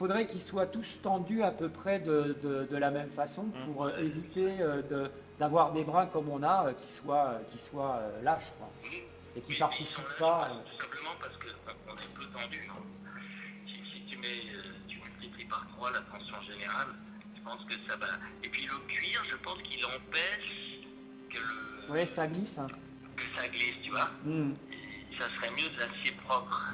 faudrait qu'ils soient tous tendus à peu près de, de- de la même façon Mm. pour euh, éviter euh, de- d'avoir des bras comme on a euh, qui soient, qui soient lâches quoi, et qui Oui, participent mais pas. Tout simplement parce qu'on est peu tendu, si, si tu mets, tu multiplies par 3 la tension générale, je pense que ça va. Et puis le cuir, je pense qu'il empêche que, le, Ouais, ça glisse. hein. que ça glisse, tu vois. Mm. Ça serait mieux de l'acier propre.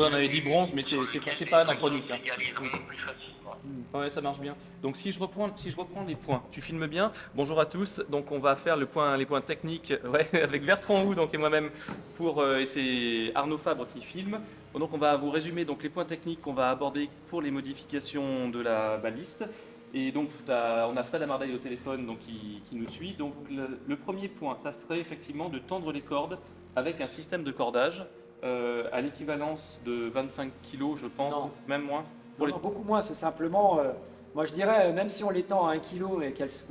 Ouais, on avait dit bronze, mais c'est pas anachronique. hein. Facilement. Ouais, ça marche bien. Donc si je reprends, si je reprends les points, tu filmes bien. Bonjour à tous. Donc on va faire le point, les points techniques ouais, avec Bertrand Hou donc et moi-même pour euh, et c'est Arnaud Fabre qui filme. Donc on va vous résumer donc les points techniques qu'on va aborder pour les modifications de la baliste. Et donc on a Fred Amardaille au téléphone donc qui, qui nous suit. Donc le, le premier point, ça serait effectivement de tendre les cordes avec un système de cordage euh, à l'équivalence de 25 kg, je pense, Non. même moins. Pour les- Non, beaucoup moins, c'est simplement, euh, moi je dirais, euh, même si on les tend à 1 kg et qu'elles sont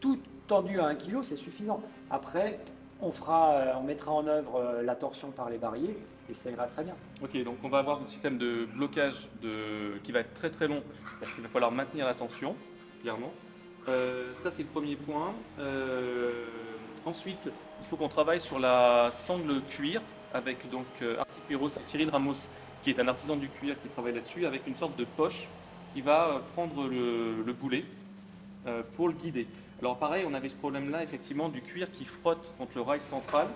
toutes tendues à 1 kg, c'est suffisant. Après, on, fera, on mettra en œuvre la torsion par les barilles et ça ira très bien. Ok, donc on va avoir un système de blocage de... qui va être très très long parce qu'il va falloir maintenir la tension, clairement. Euh, ça c'est le premier point. Euh, ensuite, il faut qu'on travaille sur la sangle cuir avec donc euh, Articueros et Cyril Ramos qui est un artisan du cuir qui travaille là-dessus avec une sorte de poche qui va euh, prendre le, le boulet euh, pour le guider. Alors pareil, on avait ce problème-là effectivement du cuir qui frotte contre le rail central.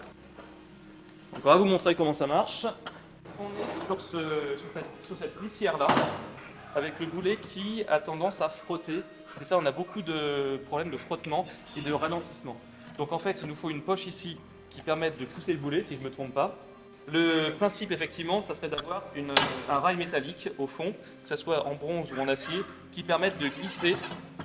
Donc on va vous montrer comment ça marche. On est sur, ce, sur cette, glissière-là, avec le boulet qui a tendance à frotter. C'est ça, on a beaucoup de problèmes de frottement et de ralentissement. Donc en fait, il nous faut une poche ici qui permette de pousser le boulet, si je ne me trompe pas. Le principe, effectivement, ça serait d'avoir un rail métallique au fond, que ce soit en bronze ou en acier, qui permette de glisser.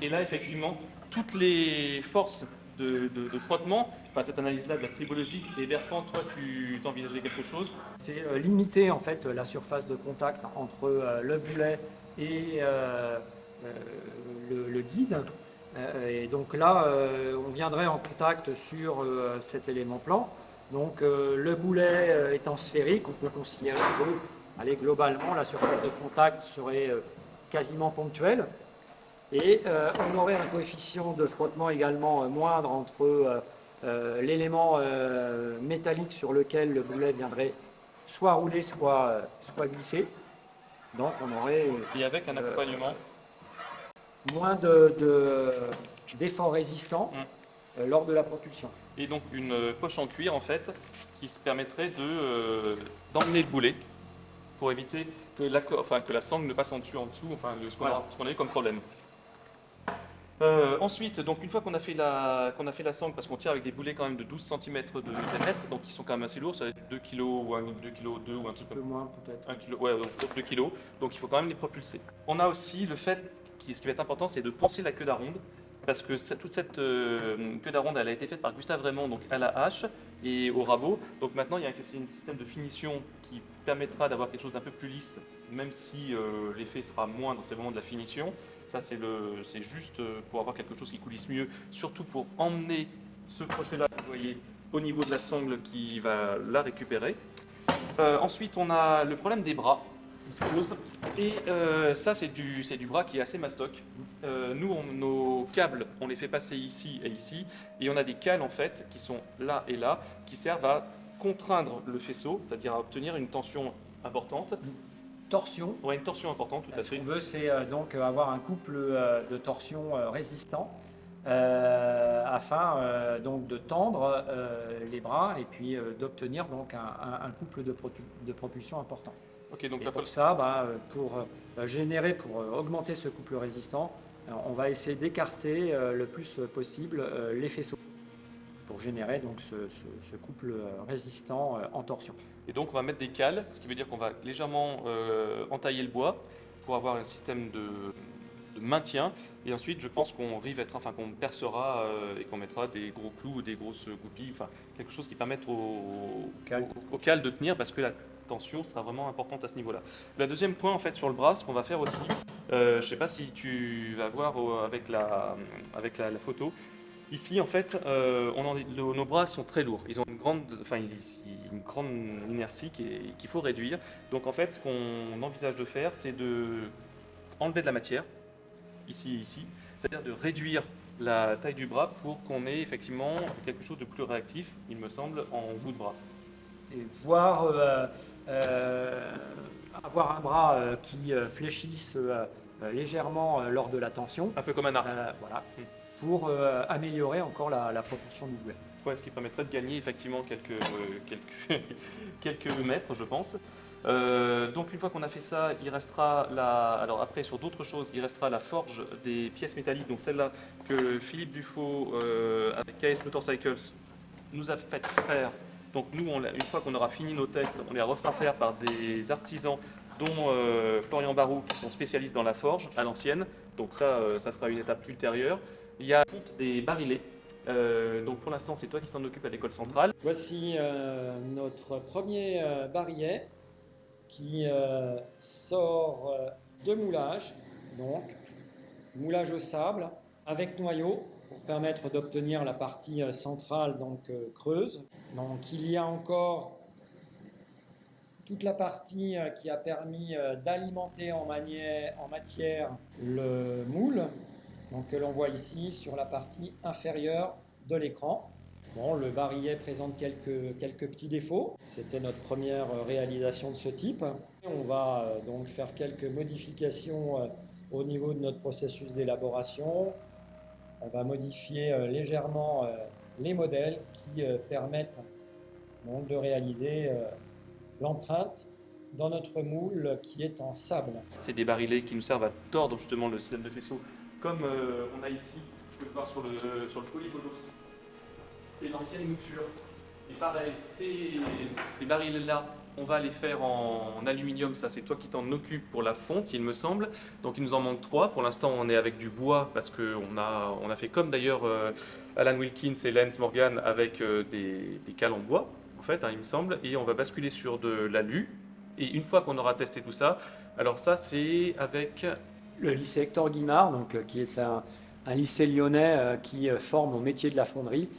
Et là, effectivement, toutes les forces de, frottement, enfin cette analyse-là de la tribologie, et Bertrand, toi, tu t'envisageais quelque chose? C'est euh, limiter en fait la surface de contact entre euh, le boulet et euh, le guide. Euh, et donc là, euh, on viendrait en contact sur euh, cet élément plan. Donc le boulet étant sphérique, on peut considérer que allez, globalement la surface de contact serait quasiment ponctuelle. Et euh, on aurait un coefficient de frottement également euh, moindre entre euh, l'élément métallique sur lequel le boulet viendrait soit rouler, soit, soit glisser. Donc on aurait Et avec un accompagnement moins de- de- d'efforts résistants Mm. euh, lors de la propulsion. et donc une euh, poche en cuir en fait qui se permettrait de, euh, d'emmener le boulet pour éviter que la, enfin, que la sangle ne passe en dessus, en dessous, enfin le- ce qu'on Voilà. a, eu comme problème. Euh, ensuite, donc une fois qu'on a fait la, qu'on a fait la sangle, parce qu'on tire avec des boulets quand même de 12 cm de diamètre, donc ils sont quand même assez lourds, ça va être 2 kg ou 1, 2 kg 2 ou un truc Un comme peu moins peut-être. 1 kg, ouais, donc 2 kg, donc il faut quand même les propulser. On a aussi le fait, ce qui va être important, c'est de poncer la queue d'aronde, parce que toute cette euh, queue d'aronde, elle a été faite par Gustave Raymond, donc à la hache et au rabot. Donc maintenant, il y a un, système de finition qui permettra d'avoir quelque chose d'un peu plus lisse, même si euh, l'effet sera moindre, c'est vraiment de la finition. Ça, c'est juste euh, pour avoir quelque chose qui coulisse mieux, surtout pour emmener ce crochet-là, vous voyez, au niveau de la sangle qui va la récupérer. Ensuite, on a le problème des bras qui se pose. Et euh, ça, c'est du, du bras qui est assez mastoc. Euh, nous, on- nos câbles, on les fait passer ici et ici. Et on a des cales, en fait, qui sont là et là, qui servent à contraindre le faisceau, c'est-à-dire à obtenir une tension importante. Torsion. On a une torsion importante, tout à Ce fait. qu'on veut, c'est euh, donc avoir un couple de torsion résistant euh, afin euh, donc de tendre euh, les bras et puis d'obtenir donc un, un- un couple de propulsion important. Donc Et pour ça, bah, euh, pour euh, générer, pour euh, augmenter ce couple résistant, on va essayer d'écarter le plus possible les faisceaux pour générer donc ce, ce- ce couple résistant en torsion. Et donc on va mettre des cales, ce qui veut dire qu'on va légèrement euh, entailler le bois pour avoir un système de, de maintien. Et ensuite, je pense qu'on enfin qu'on percera euh, et qu'on mettra des gros clous ou des grosses goupilles, enfin quelque chose qui permette au, Cal. au- au cal de tenir parce que la tension sera vraiment importante à ce niveau-là. Le deuxième point en fait sur le bras, ce qu'on va faire aussi, euh, je ne sais pas si tu vas voir euh, avec la, avec la, la photo. Ici, en fait, euh, on en- le- nos bras sont très lourds. Ils ont une grande, enfin, une grande inertie qu'il faut réduire. Donc, en fait, ce qu'on envisage de faire, c'est de enlever de la matière, ici et ici, c'est-à-dire de réduire la taille du bras pour qu'on ait effectivement quelque chose de plus réactif, il me semble, en bout de bras. Et voir euh, euh, avoir un bras euh, qui fléchisse légèrement lors de la tension, Un peu comme un arc. voilà, Mm. pour améliorer encore la, la proportion du boulet. Ouais, ce qui permettrait de gagner effectivement quelques, quelques, quelques mètres, je pense. Euh, donc une fois qu'on a fait ça, il restera la. Alors après sur d'autres choses, il restera la forge des pièces métalliques, donc celle-là que Philippe Dufaux euh, avec KS Motorcycles nous a fait faire. Donc nous, une fois qu'on aura fini nos tests, on les refera faire par des artisans, dont euh, Florian Barou, qui sont spécialistes dans la forge à l'ancienne. Donc ça, euh, ça sera une étape ultérieure. Il y a des barilets. Euh, donc pour l'instant, c'est toi qui t'en occupes à l'école centrale. Voici notre premier barillet qui euh, sort euh, de moulage, donc moulage au sable avec noyau pour permettre d'obtenir la partie euh, centrale donc creuse. Donc il y a encore toute la partie qui a permis d'alimenter en, en matière le moule, donc que l'on voit ici sur la partie inférieure de l'écran. Le barillet présente quelques, petits défauts. C'était notre première euh, réalisation de ce type. On va euh, donc faire quelques modifications euh, au niveau de notre processus d'élaboration. On va modifier légèrement les modèles qui permettent de réaliser l'empreinte dans notre moule qui est en sable. C'est des barilets qui nous servent à tordre justement le système de faisceau, comme on a ici, vous pouvez le voir sur le, sur le polygonos, et l'ancienne mouture. Et pareil, ces, barils-là, on va les faire en, aluminium, ça c'est toi qui t'en occupes pour la fonte, il me semble. Donc il nous en manque trois, pour l'instant on est avec du bois, parce qu'on a, on a fait comme d'ailleurs euh, Alan Wilkins et Lance Morgan avec euh, des, cales en bois, en fait, hein, il me semble, et on va basculer sur de l'alu. Et une fois qu'on aura testé tout ça, alors ça c'est avec Le lycée Hector Guimard, donc, euh, qui est un, un lycée lyonnais qui forme au métier de la fonderie,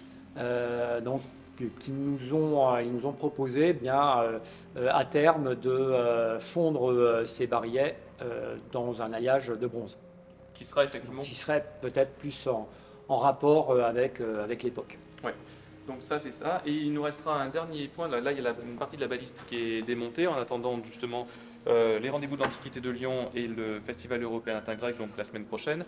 donc, que- qui nous ont, euh, ils nous ont proposé eh bien, euh, euh, à terme de euh, fondre euh, ces barillets euh, dans un alliage de bronze, qui sera effectivement. qui serait peut-être plus en, en rapport euh, avec, euh, avec l'époque. Donc ça c'est ça. Et il nous restera un dernier point. Là, là, il y a la- une partie de la baliste qui est démontée en attendant justement euh, les rendez-vous de l'Antiquité de Lyon et le Festival européen latin grec, donc la semaine prochaine.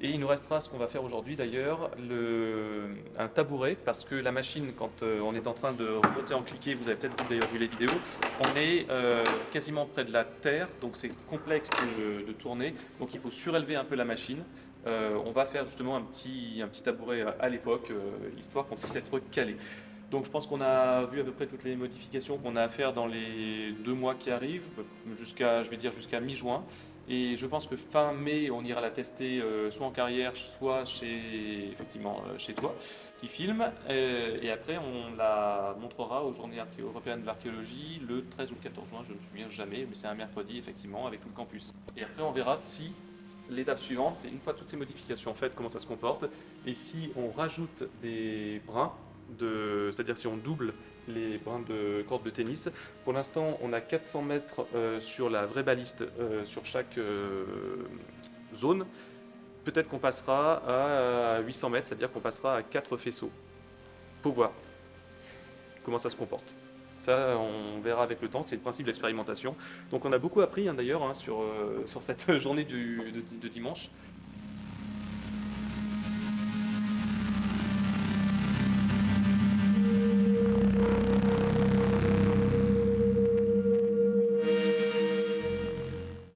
Et il nous restera ce qu'on va faire aujourd'hui d'ailleurs, le- un tabouret, parce que la machine, quand euh, on est en train de remonter en cliquet, vous avez peut-être d'ailleurs vu les vidéos, on est euh, quasiment près de la terre, donc c'est complexe de, de tourner, donc il faut surélever un peu la machine. On va faire justement un petit, un petit tabouret à, l'époque, histoire qu'on puisse être calé. Donc je pense qu'on a vu à peu près toutes les modifications qu'on a à faire dans les deux mois qui arrivent, jusqu'à, je vais dire jusqu'à mi-juin. Et je pense que fin mai, on ira la tester euh, soit en carrière, soit chez, effectivement, euh, chez toi, qui filme. Euh, et après, on la montrera aux Journées européennes de l'archéologie le 13 ou le 14 juin, je ne me souviens jamais, mais c'est un mercredi, effectivement, avec tout le campus. Et après, on verra si l'étape suivante, c'est une fois toutes ces modifications faites, comment ça se comporte. Et si on rajoute des brins, c'est-à-dire si on double les brins de corde de tennis. Pour l'instant, on a 400 mètres euh, sur la vraie baliste euh, sur chaque euh, zone. Peut-être qu'on passera à 800 mètres, c'est-à-dire qu'on passera à 4 faisceaux pour voir comment ça se comporte. Ça, on verra avec le temps, c'est le principe de l'expérimentation. Donc on a beaucoup appris hein, d'ailleurs hein, sur, sur cette journée de dimanche.